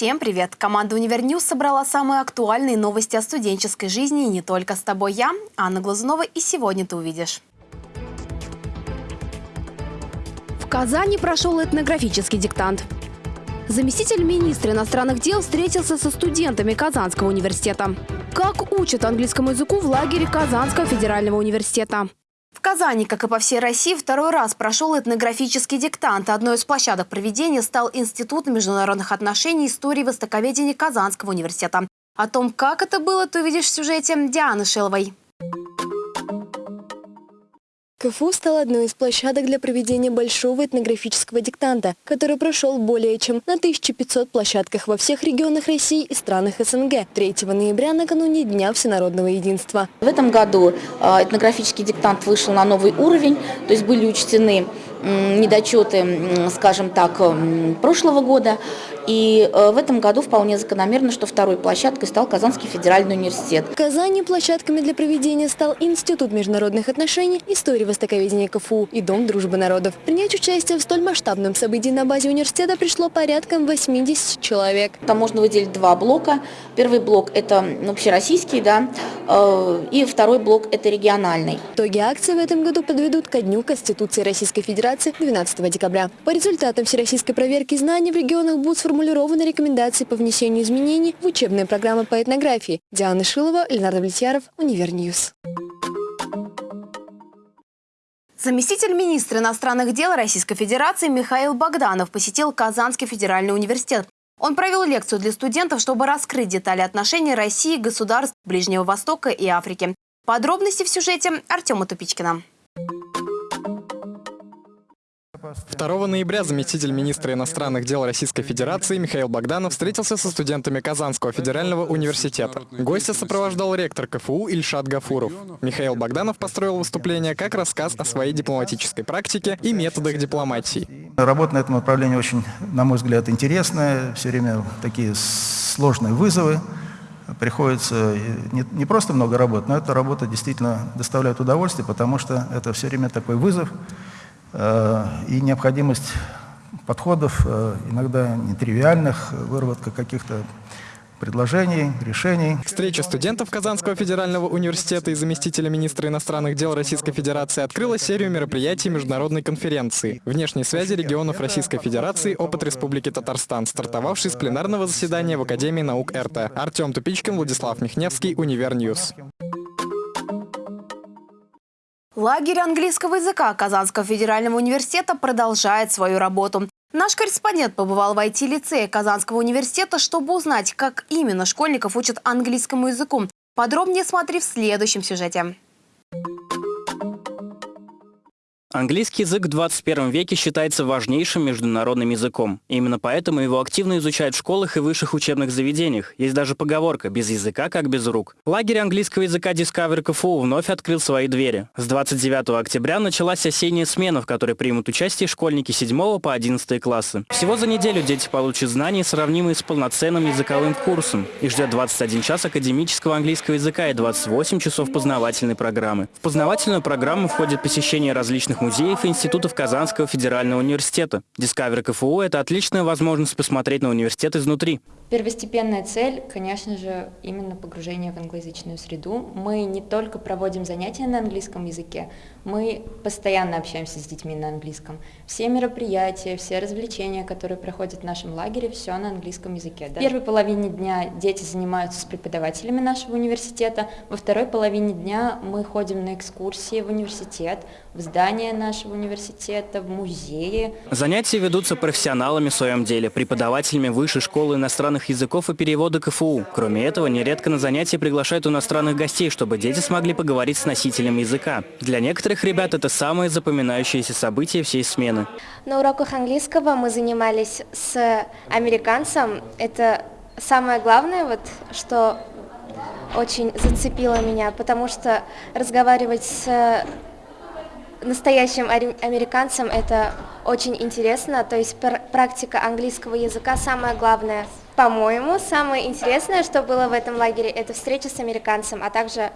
Всем привет! Команда «Универньюз» собрала самые актуальные новости о студенческой жизни. И не только с тобой я, Анна Глазунова, и сегодня ты увидишь. В Казани прошел этнографический диктант. Заместитель министра иностранных дел встретился со студентами Казанского университета. Как учат английскому языку в лагере Казанского федерального университета? В Казани, как и по всей России, второй раз прошел этнографический диктант. Одной из площадок проведения стал Институт международных отношений и истории востоковедения Казанского университета. О том, как это было, ты увидишь в сюжете Дианы Шиловой. КФУ стал одной из площадок для проведения большого этнографического диктанта, который прошел более чем на 1500 площадках во всех регионах России и странах СНГ 3 ноября накануне Дня всенародного единства. В этом году а, этнографический диктант вышел на новый уровень, то есть были учтены недочеты, скажем так, прошлого года. И э, в этом году вполне закономерно, что второй площадкой стал Казанский федеральный университет. В Казани площадками для проведения стал Институт международных отношений, истории востоковедения КФУ и Дом дружбы народов. Принять участие в столь масштабном событии на базе университета пришло порядком 80 человек. Там можно выделить два блока. Первый блок – это общероссийский, да, э, и второй блок – это региональный. Итоги акции в этом году подведут ко Дню Конституции Российской Федерации Федерации 12 декабря. По результатам всероссийской проверки знаний в регионах будут сформулированы рекомендации по внесению изменений в учебные программы по этнографии. Диана Шилова, Ленар Довлетьяров, Универньюз. Заместитель министра иностранных дел Российской Федерации Михаил Богданов посетил Казанский федеральный университет. Он провел лекцию для студентов, чтобы раскрыть детали отношений России государств Ближнего Востока и Африки. Подробности в сюжете Артема Тупичкина. 2 ноября заместитель министра иностранных дел Российской Федерации Михаил Богданов встретился со студентами Казанского федерального университета. Гостя сопровождал ректор КФУ Ильшат Гафуров. Михаил Богданов построил выступление как рассказ о своей дипломатической практике и методах дипломатии. Работа на этом направлении очень, на мой взгляд, интересная. Все время такие сложные вызовы приходится не, не просто много работать, но эта работа действительно доставляет удовольствие, потому что это все время такой вызов, Э, и необходимость подходов, э, иногда нетривиальных, выработка каких-то предложений, решений. Встреча студентов Казанского федерального университета и заместителя министра иностранных дел Российской Федерации открыла серию мероприятий международной конференции «Внешние связи регионов Российской Федерации. Опыт Республики Татарстан», стартовавший с пленарного заседания в Академии наук РТ. Артем Тупичкин, Владислав Михневский, Универньюз. Лагерь английского языка Казанского федерального университета продолжает свою работу. Наш корреспондент побывал в IT-лицее Казанского университета, чтобы узнать, как именно школьников учат английскому языку. Подробнее смотри в следующем сюжете. Английский язык в 21 веке считается важнейшим международным языком. Именно поэтому его активно изучают в школах и высших учебных заведениях. Есть даже поговорка «без языка, как без рук». Лагерь английского языка Discover КФУ вновь открыл свои двери. С 29 октября началась осенняя смена, в которой примут участие школьники 7 по 11 классы. Всего за неделю дети получат знания, сравнимые с полноценным языковым курсом. Их ждет 21 час академического английского языка и 28 часов познавательной программы. В познавательную программу входит посещение различных музеев и институтов Казанского федерального университета. Discover КФУ – это отличная возможность посмотреть на университет изнутри. Первостепенная цель, конечно же, именно погружение в англоязычную среду. Мы не только проводим занятия на английском языке, мы постоянно общаемся с детьми на английском. Все мероприятия, все развлечения, которые проходят в нашем лагере, все на английском языке. Да? В первой половине дня дети занимаются с преподавателями нашего университета, во второй половине дня мы ходим на экскурсии в университет, в здание нашего университета, в музеи. Занятия ведутся профессионалами в своем деле, преподавателями высшей школы иностранных иностранных языков и перевода КФУ. Кроме этого, нередко на занятия приглашают иностранных гостей, чтобы дети смогли поговорить с носителем языка. Для некоторых ребят это самое запоминающееся событие всей смены. На уроках английского мы занимались с американцем. Это самое главное, вот, что очень зацепило меня, потому что разговаривать с настоящим американцем это очень интересно, то есть практика английского языка самое главное. По-моему, самое интересное, что было в этом лагере, это встреча с американцем, а также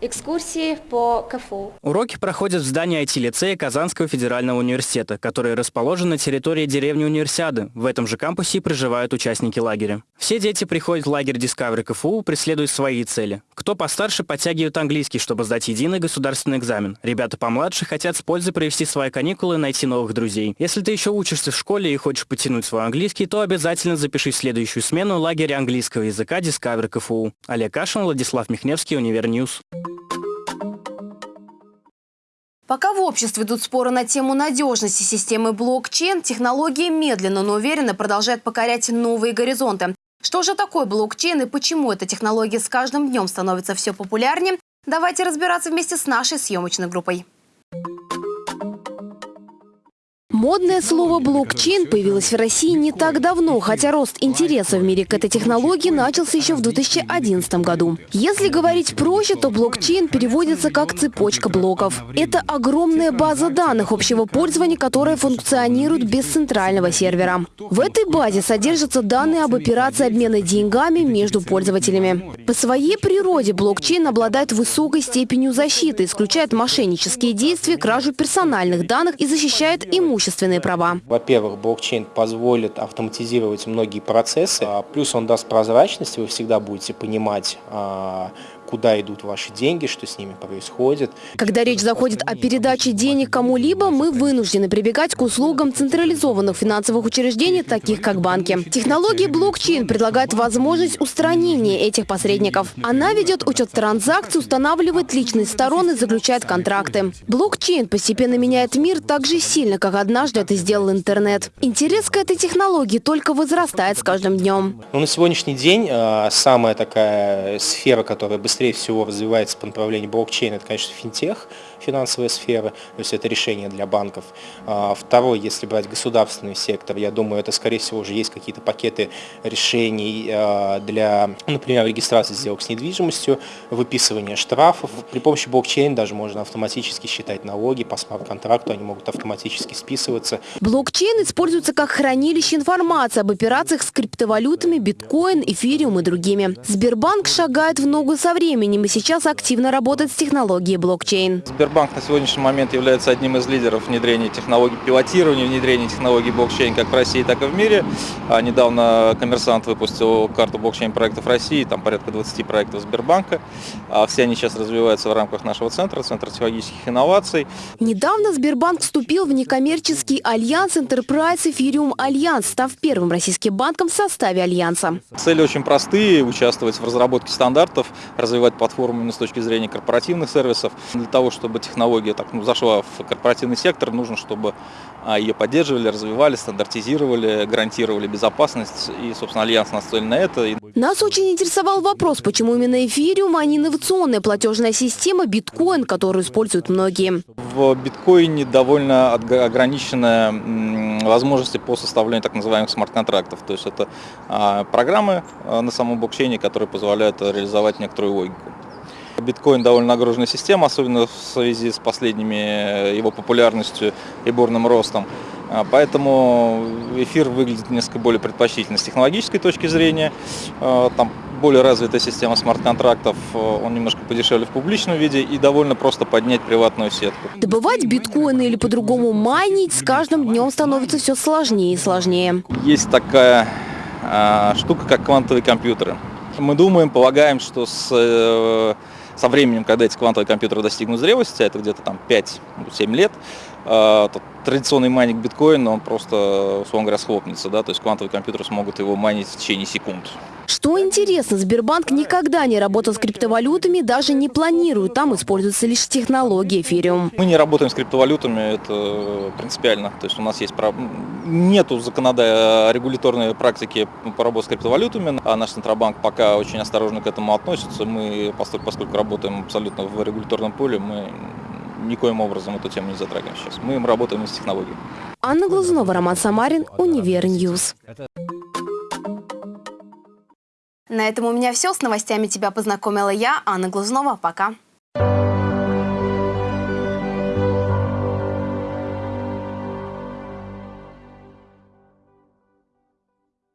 экскурсии по КФУ. Уроки проходят в здании IT-лицея Казанского федерального университета, который расположен на территории деревни Универсиады. В этом же кампусе проживают участники лагеря. Все дети приходят в лагерь Discovery КФУ, преследуя свои цели. Кто постарше, подтягивает английский, чтобы сдать единый государственный экзамен. Ребята помладше хотят с пользой провести свои каникулы и найти новых друзей. Если ты еще учишься в школе и хочешь потянуть свой английский, то обязательно запишись в следующую смену лагеря английского языка Discovery КФУ. Олег Кашин, Владислав Михневский, Univer News. Пока в обществе идут споры на тему надежности системы блокчейн, технология медленно, но уверенно продолжает покорять новые горизонты. Что же такое блокчейн и почему эта технология с каждым днем становится все популярнее, давайте разбираться вместе с нашей съемочной группой. Модное слово «блокчейн» появилось в России не так давно, хотя рост интереса в мире к этой технологии начался еще в 2011 году. Если говорить проще, то блокчейн переводится как «цепочка блоков». Это огромная база данных общего пользования, которая функционирует без центрального сервера. В этой базе содержатся данные об операции обмена деньгами между пользователями. По своей природе блокчейн обладает высокой степенью защиты, исключает мошеннические действия, кражу персональных данных и защищает имущество имущественные права. Во-первых, блокчейн позволит автоматизировать многие процессы, а плюс он даст прозрачность, вы всегда будете понимать, а, куда идут ваши деньги, что с ними происходит. Когда речь заходит о передаче денег кому-либо, мы вынуждены прибегать к услугам централизованных финансовых учреждений, таких как банки. Технология блокчейн предлагает возможность устранения этих посредников. Она ведет учет транзакций, устанавливает личные стороны, заключает контракты. Блокчейн постепенно меняет мир так же сильно, как однажды это сделал интернет. Интерес к этой технологии только возрастает с каждым днем. Ну, на сегодняшний день э, самая такая сфера, которая быстрее быстрее всего развивается по направлению блокчейна, это, конечно, финтех, финансовая сфера, то есть это решение для банков. А, второй, если брать государственный сектор, я думаю, это, скорее всего, уже есть какие-то пакеты решений а, для, например, регистрации сделок с недвижимостью, выписывания штрафов. При помощи блокчейна даже можно автоматически считать налоги по смарт-контракту, они могут автоматически списываться. Блокчейн используется как хранилище информации об операциях с криптовалютами, биткоин, эфириум и другими. Сбербанк шагает в ногу со временем временем и сейчас активно работает с технологией блокчейн. Сбербанк на сегодняшний момент является одним из лидеров внедрения технологий пилотирования, внедрения технологий блокчейн как в России, так и в мире. А недавно коммерсант выпустил карту блокчейн-проектов России, там порядка 20 проектов Сбербанка. А все они сейчас развиваются в рамках нашего центра, Центра технологических инноваций. Недавно Сбербанк вступил в некоммерческий альянс Enterprise Ethereum Alliance, став первым российским банком в составе альянса. Цели очень простые – участвовать в разработке стандартов, развивать платформу именно с точки зрения корпоративных сервисов. Для того, чтобы технология так, ну, зашла в корпоративный сектор, нужно, чтобы а, ее поддерживали, развивали, стандартизировали, гарантировали безопасность. И, собственно, Альянс нацелен на это. Нас очень интересовал вопрос, почему именно эфириум, а не инновационная платежная система биткоин, которую используют многие. В биткоине довольно ограниченная возможности по составлению так называемых смарт-контрактов. То есть это а, программы а, на самом блокчейне, которые позволяют реализовать некоторую логику. Биткоин довольно нагруженная система, особенно в связи с последними его популярностью и бурным ростом. А, поэтому эфир выглядит несколько более предпочтительно с технологической точки зрения. Там более развитая система смарт-контрактов, э, он немножко подешевле в публичном виде и довольно просто поднять приватную сетку. Добывать биткоины или по-другому майнить с каждым днем становится все сложнее и сложнее. Есть такая э, штука, как квантовые компьютеры. Мы думаем, полагаем, что с, э, со временем, когда эти квантовые компьютеры достигнут зрелости, а это где-то там 5-7 лет, э, традиционный майнинг биткоина, он просто, условно говоря, схлопнется, да, то есть квантовые компьютеры смогут его майнить в течение секунд. Что интересно, Сбербанк никогда не работал с криптовалютами, даже не планирует. Там используются лишь технологии эфириум. Мы не работаем с криптовалютами, это принципиально. То есть у нас есть нету законодательной регуляторной практики по работе с криптовалютами, а наш Центробанк пока очень осторожно к этому относится. Мы, поскольку работаем абсолютно в регуляторном поле, мы никоим образом эту тему не затрагиваем сейчас. Мы работаем с технологией. Анна Глазунова, Роман Самарин, Univer News. На этом у меня все. С новостями тебя познакомила я, Анна Глазунова. Пока.